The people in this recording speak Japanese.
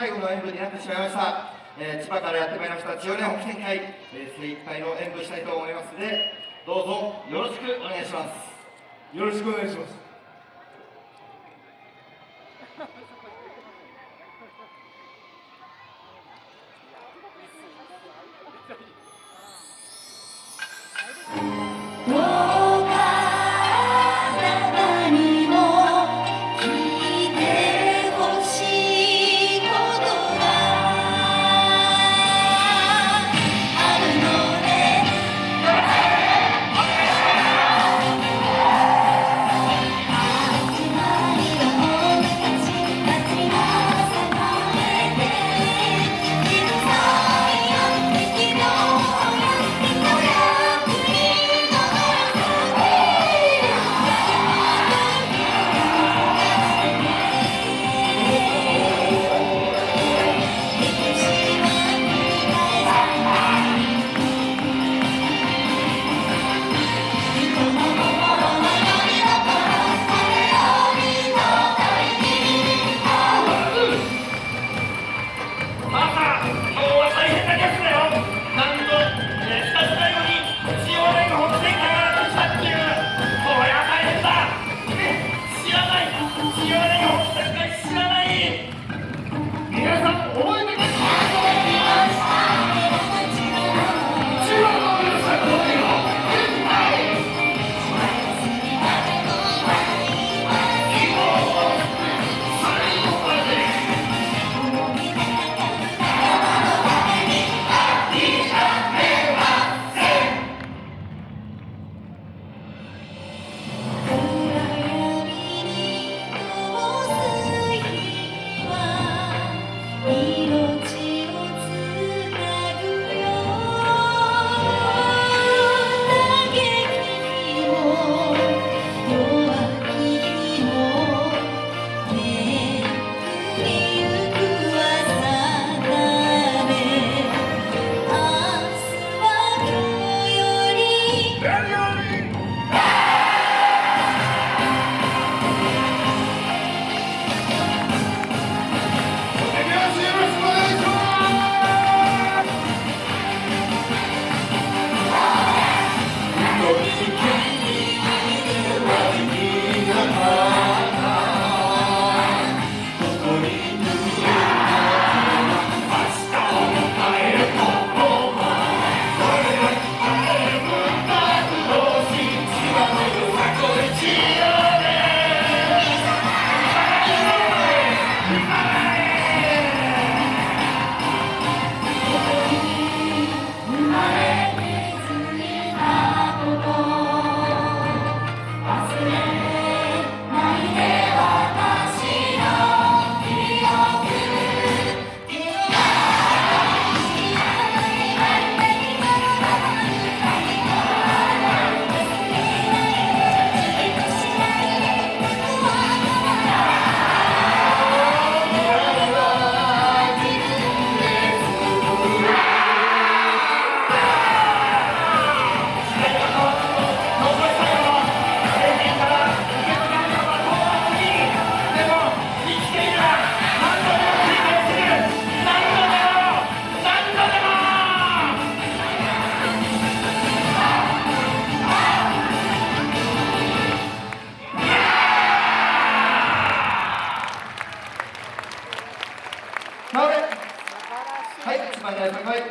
最後の演舞になってしまいました、えー、千葉からやってまいりました千代根北線会、えー、精一杯の演舞したいと思いますのでどうぞよろしくお願いします。よろしくお願いします。